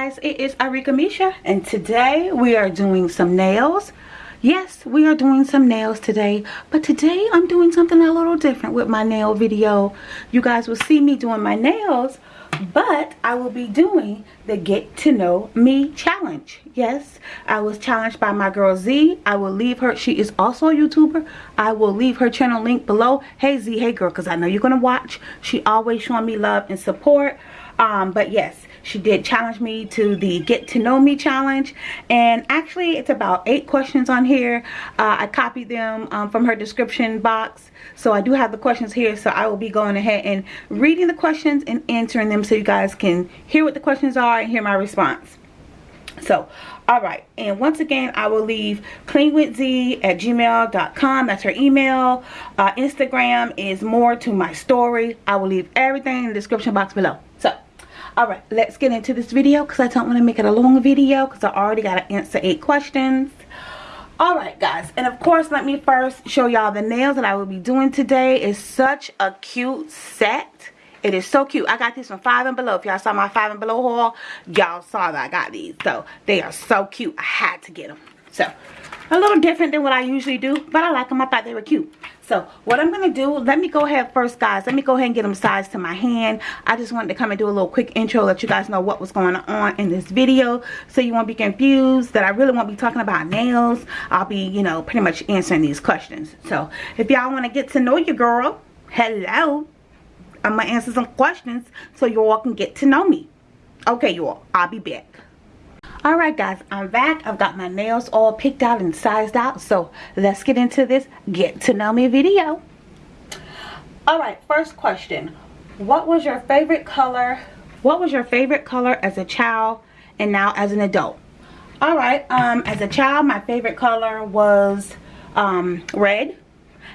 guys, it is Arika Misha and today we are doing some nails. Yes, we are doing some nails today, but today I'm doing something a little different with my nail video. You guys will see me doing my nails, but I will be doing the get to know me challenge. Yes, I was challenged by my girl Z. I will leave her, she is also a YouTuber. I will leave her channel link below. Hey Z, hey girl, because I know you're to watch. She always showing me love and support. Um, but yes, she did challenge me to the get to know me challenge. And actually it's about eight questions on here. Uh, i copied them um, from her description box. So i do have the questions here. So i will be going ahead and reading the questions and answering them so you guys can hear what the questions are and hear my response. So all right. And once again i will leave cleanwithz at gmail.com that's her email. Uh, instagram is more to my story. I will leave everything in the description box below. So all right let's get into this video because i don't want to make it a long video because i already got to answer eight questions. All right guys and of course let me first show y'all the nails that i will be doing today. Is such a cute set. It is so cute. I got these from five and below. If y'all saw my five and below haul y'all saw that i got these. So they are so cute. I had to get them so a little different than what i usually do but i like them i thought they were cute so what I'm going to do, let me go ahead first guys. Let me go ahead and get them sized to my hand. I just wanted to come and do a little quick intro. Let you guys know what was going on in this video. So you won't be confused that I really won't be talking about nails. I'll be, you know, pretty much answering these questions. So if y'all want to get to know your girl, hello. I'm going to answer some questions so you all can get to know me. Okay, you all. I'll be back all right guys i'm back. I've got my nails all picked out and sized out. So let's get into this get to know me video. All right first question. What was your favorite color? What was your favorite color as a child and now as an adult? All right um as a child my favorite color was um red.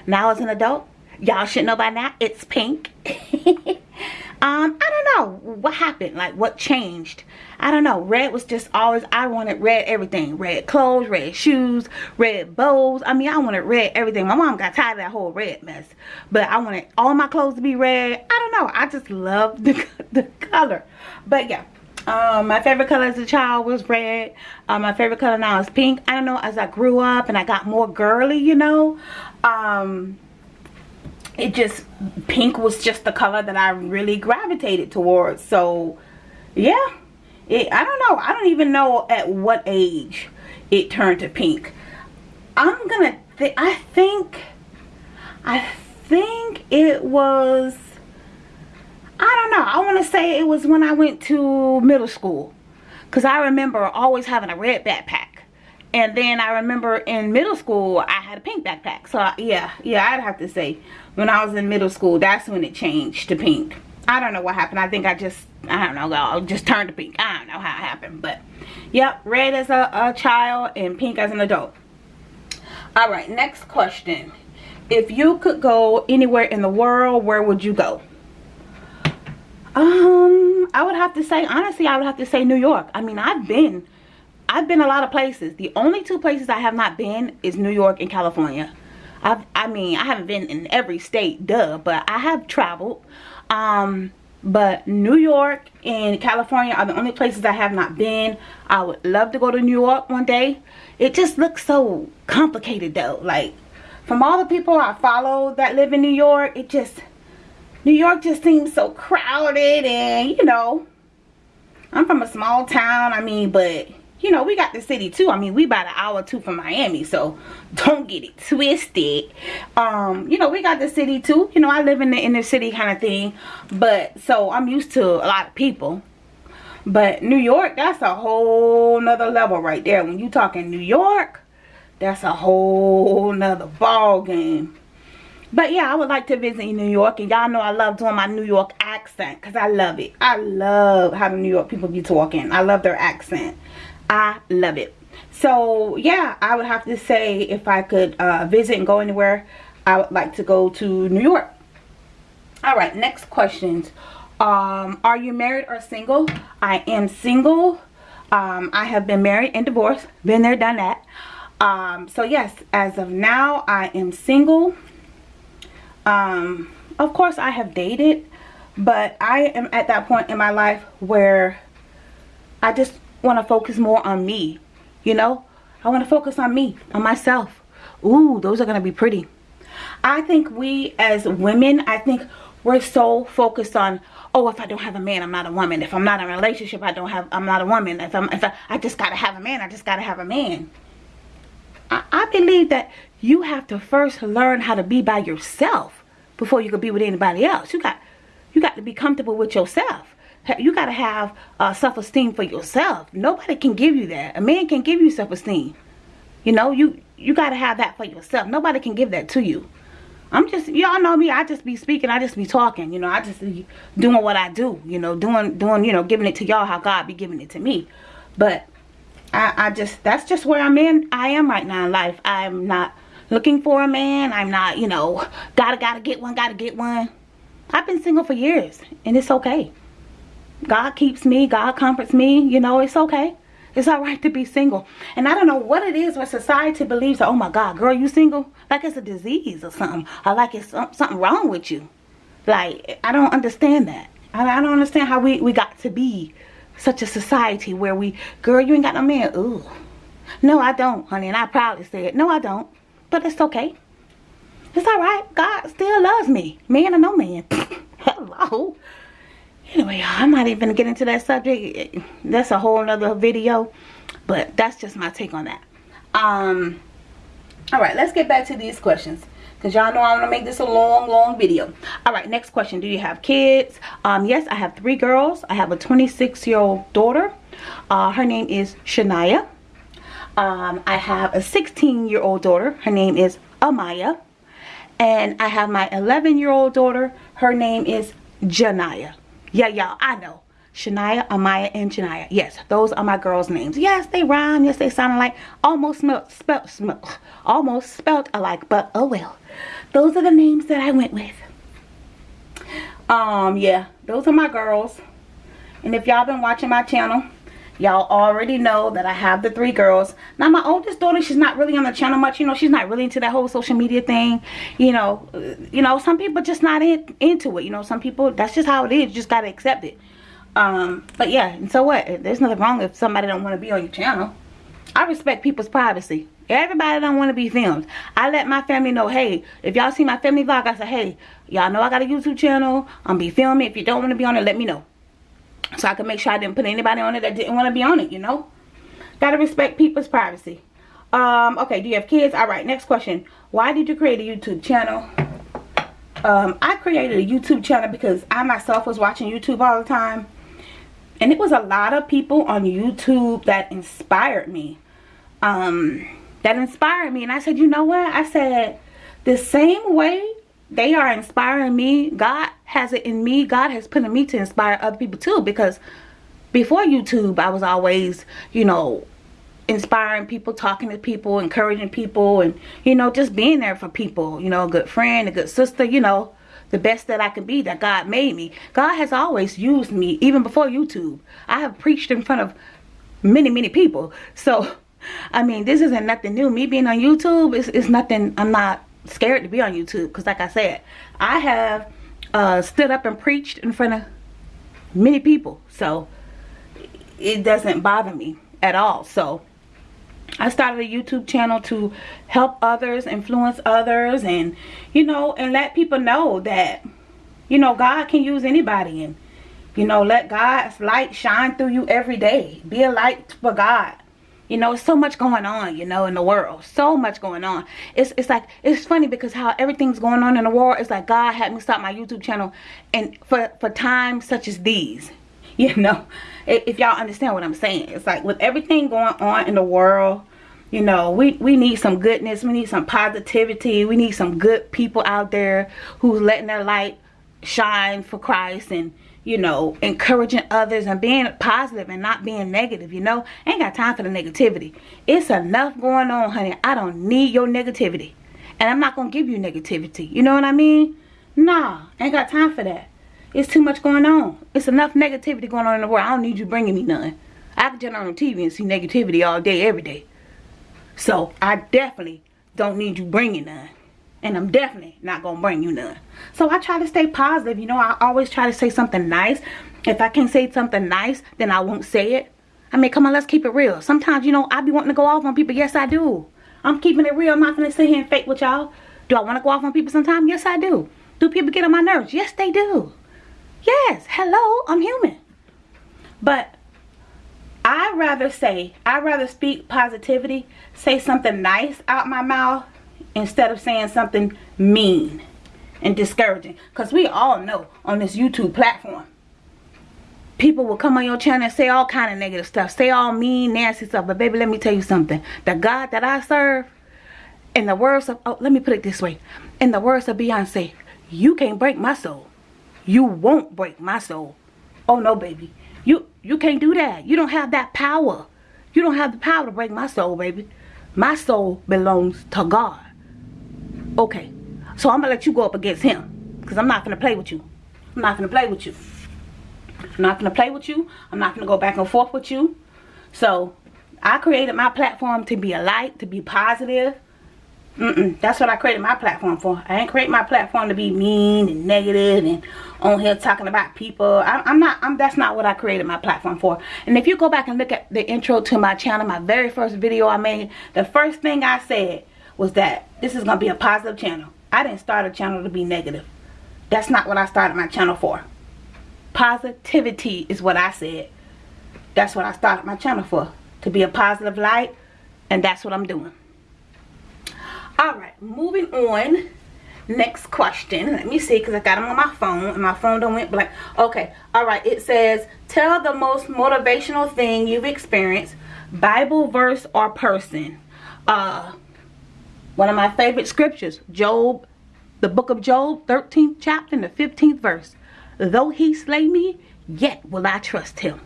Now as an adult y'all should know by now it's pink. Um i don't know what happened like what changed i don't know. Red was just always i wanted red everything. Red clothes red shoes red bows. I mean i wanted red everything. My mom got tired of that whole red mess. But i wanted all my clothes to be red. I don't know. I just love the, the color. But yeah um, my favorite color as a child was red. Um, my favorite color now is pink. I don't know, as I grew up and I got more girly, you know, um, it just pink was just the color that I really gravitated towards. So yeah it, I don't know. I don't even know at what age it turned to pink. I'm gonna th I think I think it was I don't know. I want to say it was when I went to middle school. Because I remember always having a red backpack. And then I remember in middle school I had a pink backpack. So yeah yeah I'd have to say when I was in middle school that's when it changed to pink I don't know what happened I think I just I don't know I just turned to pink I don't know how it happened but yep red as a, a child and pink as an adult all right next question if you could go anywhere in the world where would you go um I would have to say honestly I would have to say New York I mean I've been I've been a lot of places. The only two places I have not been is New York and California. I've, I mean, I haven't been in every state, duh, but I have traveled. Um, but New York and California are the only places I have not been. I would love to go to New York one day. It just looks so complicated though. Like, from all the people I follow that live in New York, it just, New York just seems so crowded and, you know, I'm from a small town, I mean, but you know, we got the city too. I mean, we about an hour two from Miami, so don't get it twisted. Um, you know, we got the city too. You know, I live in the inner city kind of thing, but so I'm used to a lot of people. But New York, that's a whole nother level right there. When you talking New York, that's a whole nother ball game. But yeah, I would like to visit New York. And y'all know I love doing my New York accent. Because I love it. I love how the New York people be talking. I love their accent. I love it. So yeah, I would have to say if I could uh, visit and go anywhere, I would like to go to New York. All right, next questions. Um, are you married or single? I am single. Um, I have been married and divorced. Been there, done that. Um, so yes, as of now, I am single. Um, of course, I have dated, but I am at that point in my life where I just want to focus more on me. You know? I want to focus on me, on myself. Ooh, those are going to be pretty. I think we as women, I think we're so focused on, oh, if I don't have a man, I'm not a woman. If I'm not in a relationship, I don't have, I'm not a woman. If I'm, if I, I just got to have a man, I just got to have a man. I, I believe that you have to first learn how to be by yourself before you can be with anybody else. You got, you got to be comfortable with yourself you got to have uh, self-esteem for yourself. Nobody can give you that. A man can give you self-esteem. You know, you you got to have that for yourself. Nobody can give that to you. I'm just, y'all know me, I just be speaking, I just be talking, you know, I just be doing what I do, you know, doing, doing, you know, giving it to y'all how God be giving it to me. But I, I just, that's just where I'm in, I am right now in life. I'm not looking for a man. I'm not, you know, gotta, gotta get one, gotta get one. I've been single for years and it's okay. God keeps me. God comforts me. You know, it's okay. It's all right to be single. And I don't know what it is where society believes, that, oh my God, girl, you single? Like it's a disease or something. Or like it's something wrong with you. Like, I don't understand that. I, don't understand how we, we got to be such a society where we, girl, you ain't got no man. Ooh. No, I don't, honey. And I proudly say it. No, I don't. But it's okay. It's all right. God still loves me. Man or no man. Hello anyway i'm not even get into that subject. That's a whole nother video but that's just my take on that. Um all right let's get back to these questions because y'all know i'm gonna make this a long long video. All right next question do you have kids? Um yes i have three girls. I have a 26 year old daughter. Uh her name is shania. Um i have a 16 year old daughter. Her name is amaya. And i have my 11 year old daughter. Her name is janaya yeah, y'all, I know. Shania, Amaya, and Janaya. Yes, those are my girls' names. Yes, they rhyme. Yes, they sound like almost spelled, spelled, almost spelt alike. But oh well. Those are the names that I went with. Um, yeah, those are my girls. And if y'all been watching my channel, y'all already know that I have the three girls. Now, my oldest daughter, she's not really on the channel much. You know, she's not really into that whole social media thing. You know, you know, some people just not in, into it. You know, some people, that's just how it is. You just got to accept it. Um, but yeah, and so what? There's nothing wrong if somebody don't want to be on your channel. I respect people's privacy. Everybody don't want to be filmed. I let my family know, hey, if y'all see my family vlog, I say, hey, y'all know I got a YouTube channel. I'm be filming. If you don't want to be on it, let me know so I could make sure I didn't put anybody on it that didn't want to be on it, you know. Gotta respect people's privacy. Um, okay, do you have kids? All right, next question. Why did you create a YouTube channel? Um, I created a YouTube channel because I myself was watching YouTube all the time. And it was a lot of people on YouTube that inspired me. Um, that inspired me. And I said, you know what? I said, the same way they are inspiring me, God has it in me. God has put in me to inspire other people too. Because before YouTube, I was always, you know, inspiring people, talking to people, encouraging people, and, you know, just being there for people. You know, a good friend, a good sister, you know, the best that I can be that God made me. God has always used me, even before YouTube. I have preached in front of many, many people. So, I mean, this isn't nothing new. Me being on YouTube is, is nothing, I'm not scared to be on YouTube. Because like I said, I have uh, stood up and preached in front of many people. So it doesn't bother me at all. So I started a YouTube channel to help others, influence others, and, you know, and let people know that, you know, God can use anybody. And, you know, let God's light shine through you every day. Be a light for God you know so much going on you know in the world. So much going on. It's it's like it's funny because how everything's going on in the world it's like god had me start my youtube channel and for for times such as these you know? If y'all understand what i'm saying. It's like with everything going on in the world you know we we need some goodness. We need some positivity. We need some good people out there who's letting their light shine for christ and you know, encouraging others and being positive and not being negative, you know. ain't got time for the negativity. It's enough going on, honey. I don't need your negativity. And I'm not going to give you negativity. You know what I mean? Nah, ain't got time for that. It's too much going on. It's enough negativity going on in the world. I don't need you bringing me none. I can turn on the TV and see negativity all day, every day. So, I definitely don't need you bringing none and I'm definitely not gonna bring you none. So I try to stay positive. You know, I always try to say something nice. If I can't say something nice, then I won't say it. I mean, come on, let's keep it real. Sometimes, you know, I be wanting to go off on people. Yes, I do. I'm keeping it real. I'm not going to sit here and fake with y'all. Do I want to go off on people sometimes? Yes, I do. Do people get on my nerves? Yes, they do. Yes, hello, I'm human. But I rather say, I rather speak positivity, say something nice out my mouth instead of saying something mean and discouraging. Because we all know on this YouTube platform, people will come on your channel and say all kind of negative stuff. Say all mean, nasty stuff. But baby, let me tell you something. The God that I serve, in the words of, oh, let me put it this way. In the words of Beyonce, you can't break my soul. You won't break my soul. Oh no, baby. You you can't do that. You don't have that power. You don't have the power to break my soul, baby. My soul belongs to God. Okay. So I'm gonna let you go up against him. Because I'm not gonna play with you. I'm not gonna play with you. I'm not going to play with you. I'm not going to go back and forth with you. So, I created my platform to be a light, to be positive. Mm -mm, that's what I created my platform for. I ain't create my platform to be mean and negative and on here talking about people. I, I'm not, I'm, that's not what I created my platform for. And if you go back and look at the intro to my channel, my very first video I made, the first thing I said was that this is going to be a positive channel. I didn't start a channel to be negative. That's not what I started my channel for. Positivity is what I said. That's what I started my channel for. To be a positive light. And that's what I'm doing. Alright, moving on. Next question. Let me see because I got them on my phone. And my phone don't went blank. Okay. Alright, it says, tell the most motivational thing you've experienced. Bible verse or person. Uh, one of my favorite scriptures. Job. The book of Job, 13th chapter and the 15th verse. Though he slay me, yet will I trust him.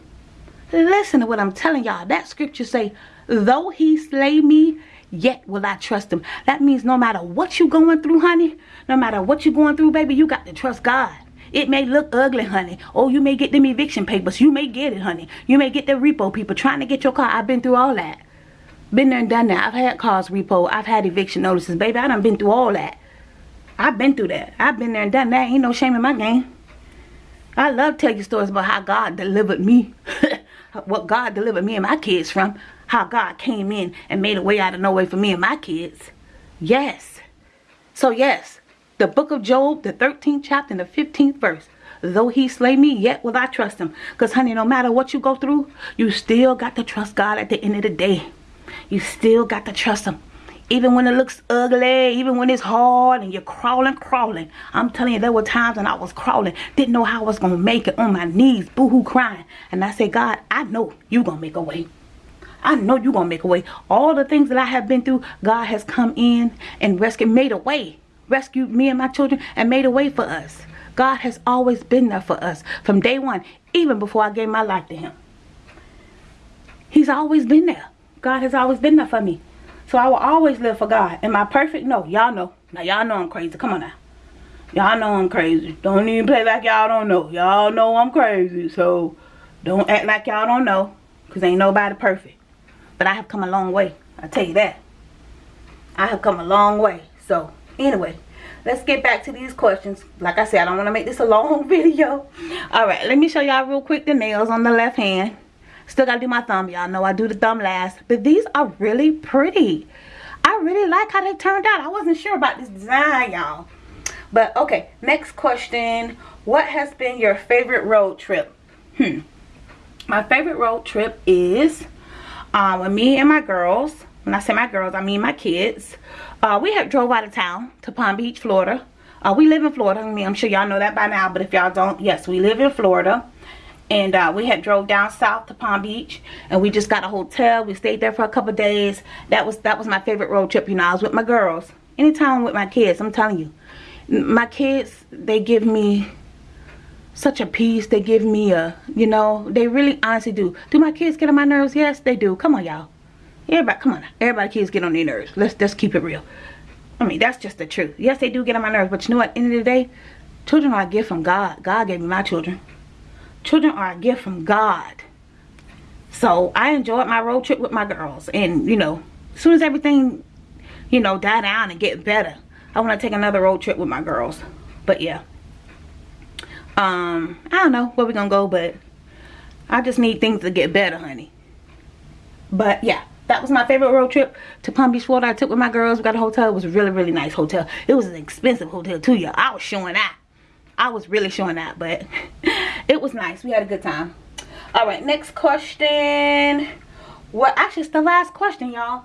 Listen to what I'm telling y'all. That scripture say, though he slay me, yet will I trust him. That means no matter what you're going through, honey, no matter what you're going through, baby, you got to trust God. It may look ugly, honey. Oh, you may get them eviction papers. You may get it, honey. You may get the repo people trying to get your car. I've been through all that. Been there and done that. I've had cars repo. I've had eviction notices. Baby, I done been through all that. I've been through that. I've been there and done that. Ain't no shame in my game. I love telling you stories about how God delivered me. what God delivered me and my kids from. How God came in and made a way out of no way for me and my kids. Yes. So yes, the book of Job, the 13th chapter and the 15th verse. Though he slay me, yet will I trust him. Because honey, no matter what you go through, you still got to trust God at the end of the day. You still got to trust him even when it looks ugly, even when it's hard and you're crawling, crawling. I'm telling you, there were times when I was crawling, didn't know how I was going to make it on my knees, boohoo crying. And I said, God, I know you're going to make a way. I know you're going to make a way. All the things that I have been through, God has come in and rescued, made a way. Rescued me and my children and made a way for us. God has always been there for us from day one, even before I gave my life to him. He's always been there. God has always been there for me. So I will always live for God. Am I perfect? No. Y'all know. Now y'all know I'm crazy. Come on now. Y'all know I'm crazy. Don't even play like y'all don't know. Y'all know I'm crazy. So don't act like y'all don't know. Because ain't nobody perfect. But I have come a long way. I tell you that. I have come a long way. So anyway. Let's get back to these questions. Like I said, I don't want to make this a long video. Alright, let me show y'all real quick the nails on the left hand. Still got to do my thumb. Y'all know I do the thumb last. But these are really pretty. I really like how they turned out. I wasn't sure about this design, y'all. But, okay. Next question. What has been your favorite road trip? Hmm. My favorite road trip is uh, with me and my girls. When I say my girls, I mean my kids. Uh, we have drove out of town to Palm Beach, Florida. Uh, we live in Florida. I mean, I'm sure y'all know that by now. But if y'all don't, yes, we live in Florida and uh, we had drove down south to Palm Beach and we just got a hotel. We stayed there for a couple days. That was that was my favorite road trip you know. I was with my girls. Anytime I'm with my kids I'm telling you my kids they give me such a peace. They give me a you know they really honestly do. Do my kids get on my nerves? Yes they do. Come on y'all. Everybody come on. Everybody kids get on their nerves. Let's let's keep it real. I mean that's just the truth. Yes they do get on my nerves but you know what? End of the day children are a gift from God. God gave me my children children are a gift from God. So I enjoyed my road trip with my girls. And, you know, as soon as everything, you know, die down and get better, I want to take another road trip with my girls. But yeah. Um, I don't know where we're going to go, but I just need things to get better, honey. but yeah that was my favorite road trip to Palm Beach, Florida. I took with my girls. We got a hotel. It was a really, really nice hotel. It was an expensive hotel too, y'all. I was showing that. I was really showing that, but it was nice. We had a good time. All right, next question. well Actually, it's the last question, y'all.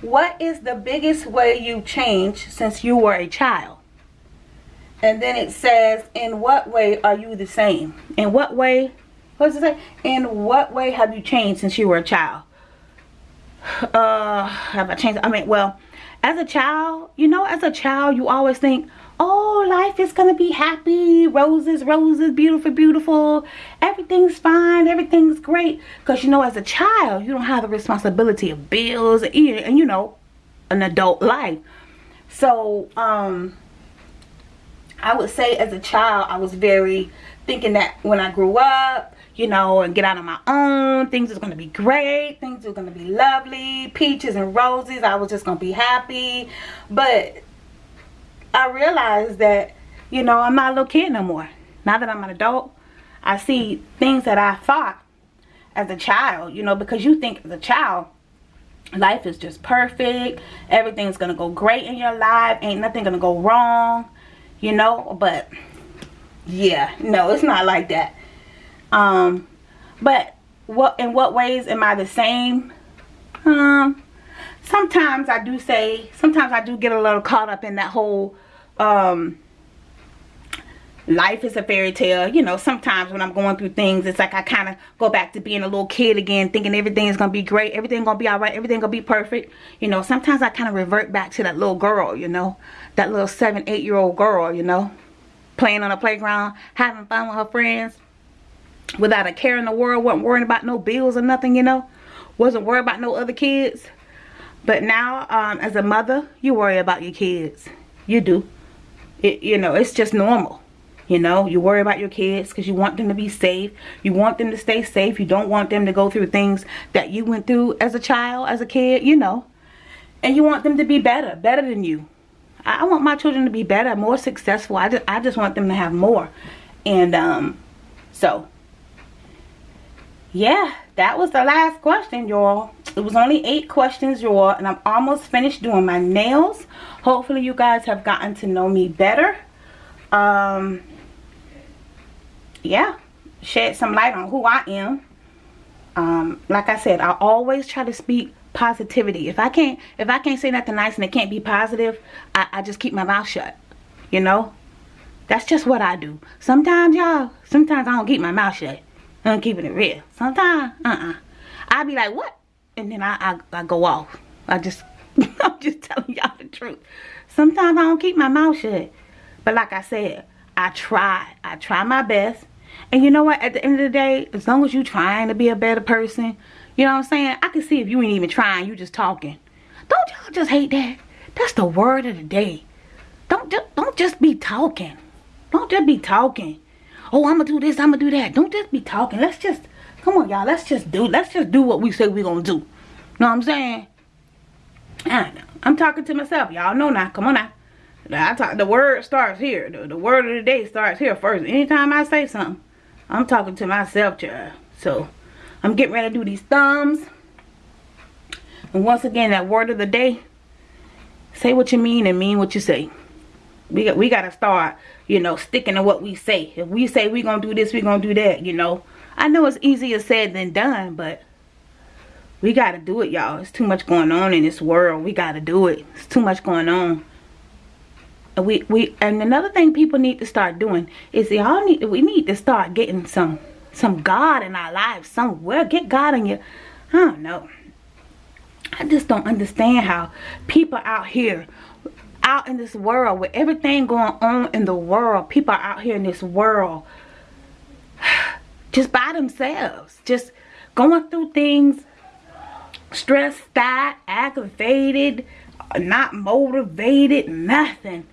What is the biggest way you changed since you were a child? And then it says, in what way are you the same? In what way? What does it say? In what way have you changed since you were a child? uh have I changed I mean well as a child you know as a child you always think oh life is gonna be happy roses roses beautiful beautiful everything's fine everything's great because you know as a child you don't have the responsibility of bills and, and you know an adult life so um I would say as a child I was very thinking that when I grew up you know, and get out on my own. Things is going to be great. Things are going to be lovely. Peaches and roses. I was just going to be happy. But I realized that, you know, I'm not a little kid no more. Now that I'm an adult, I see things that I thought as a child, you know, because you think as a child, life is just perfect. Everything's going to go great in your life. Ain't nothing going to go wrong, you know, but yeah, no, it's not like that. Um, but what in what ways am I the same? Um, sometimes I do say, sometimes I do get a little caught up in that whole, um, life is a fairy tale. You know, sometimes when I'm going through things, it's like I kind of go back to being a little kid again, thinking everything is going to be great, everything going to be all right, everything going to be perfect. You know, sometimes I kind of revert back to that little girl, you know, that little seven, eight year old girl, you know, playing on the playground, having fun with her friends without a care in the world wasn't worrying about no bills or nothing you know wasn't worried about no other kids but now um, as a mother you worry about your kids. You do. It you know it's just normal. You know you worry about your kids because you want them to be safe. You want them to stay safe. You don't want them to go through things that you went through as a child as a kid you know. And you want them to be better better than you. I want my children to be better more successful. I just, I just want them to have more. And um so yeah that was the last question y'all. It was only eight questions y'all and i'm almost finished doing my nails. Hopefully you guys have gotten to know me better. Um yeah. Shed some light on who i am. Um like i said i always try to speak positivity. If i can't if i can't say nothing nice and it can't be positive i, I just keep my mouth shut you know? That's just what i do. Sometimes y'all sometimes i don't keep my mouth shut I'm keeping it real. Sometimes, uh-uh. I be like, what? And then I, I, I go off. I just, I'm just telling y'all the truth. Sometimes I don't keep my mouth shut. But like I said, I try. I try my best. And you know what? At the end of the day, as long as you trying to be a better person, you know what I'm saying? I can see if you ain't even trying, you just talking. Don't y'all just hate that? That's the word of the day. Don't just, don't just be talking. Don't just be talking oh, I'm gonna do this, I'm gonna do that. Don't just be talking. Let's just, come on, y'all. Let's just do, let's just do what we say we're gonna do. Know what I'm saying? I know. I'm talking to myself. Y'all know now. Come on now. I talk, the word starts here. The, the word of the day starts here first. Anytime I say something, I'm talking to myself, child. So, I'm getting ready to do these thumbs. And once again, that word of the day, say what you mean and mean what you say. We got, we got to start you know, sticking to what we say. If we say we're going to do this, we're going to do that, you know. I know it's easier said than done, but we got to do it, y'all. It's too much going on in this world. We got to do it. It's too much going on. And we, we, and another thing people need to start doing is y'all need, we need to start getting some, some God in our lives somewhere. Get God in your, I don't know. I just don't understand how people out here out in this world with everything going on in the world people are out here in this world just by themselves just going through things stressed out aggravated not motivated nothing.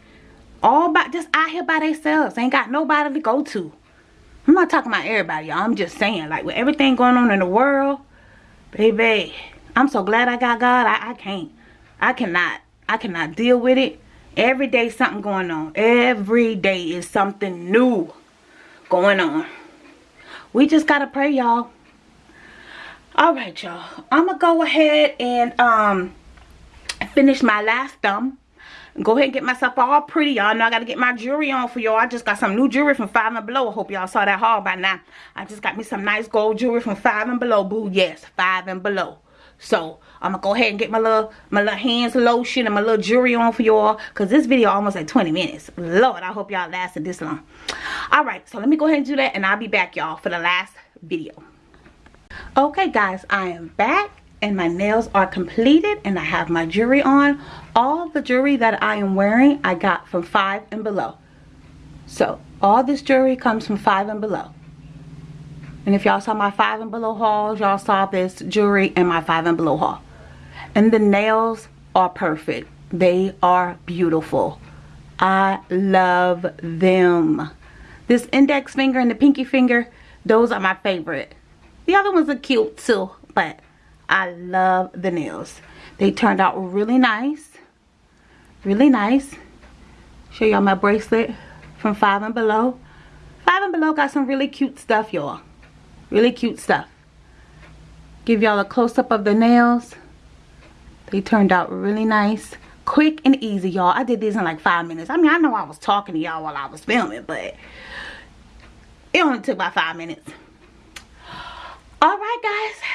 All by just out here by themselves ain't got nobody to go to. I'm not talking about everybody y'all. I'm just saying like with everything going on in the world baby i'm so glad i got god. I, I can't i cannot I cannot deal with it. Every day something going on. Every day is something new going on. We just got to pray, y'all. all right y'all i'm gonna go ahead and um finish my last thumb go ahead and get myself all pretty y'all know i gotta get my jewelry on for y'all i just got some new jewelry from five and below i hope y'all saw that haul by now i just got me some nice gold jewelry from five and below boo yes five and below so i'm gonna go ahead and get my little my little hands lotion and my little jewelry on for y'all because this video almost at 20 minutes lord i hope y'all lasted this long all right so let me go ahead and do that and i'll be back y'all for the last video okay guys i am back and my nails are completed and I have my jewelry on. All the jewelry that I am wearing I got from 5 and below. So all this jewelry comes from 5 and below. And if y'all saw my 5 and below hauls, y'all saw this jewelry in my 5 and below haul. And the nails are perfect. They are beautiful. I love them. This index finger and the pinky finger, those are my favorite. The other ones are cute too, but I love the nails. They turned out really nice. Really nice. Show y'all my bracelet from Five and Below. Five and Below got some really cute stuff, y'all. Really cute stuff. Give y'all a close-up of the nails. They turned out really nice. Quick and easy, y'all. I did these in like five minutes. I mean, I know I was talking to y'all while I was filming, but it only took about five minutes. All right, guys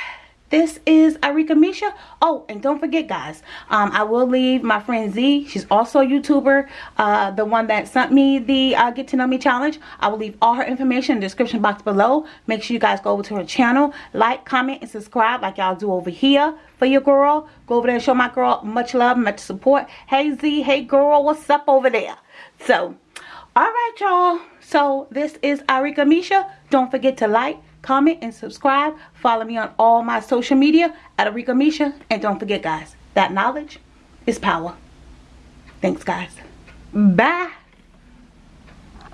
this is Arika Misha. Oh, and don't forget, guys, um, I will leave my friend Z. She's also a YouTuber, uh, the one that sent me the uh, Get to Know Me challenge. I will leave all her information in the description box below. Make sure you guys go over to her channel, like, comment, and subscribe like y'all do over here for your girl. Go over there and show my girl much love, much support. Hey, Z. Hey, girl. What's up over there? So, all right, y'all. So, this is Arika Misha. Don't forget to like, comment, and subscribe. Follow me on all my social media at Arika Misha. And don't forget, guys, that knowledge is power. Thanks, guys. Bye.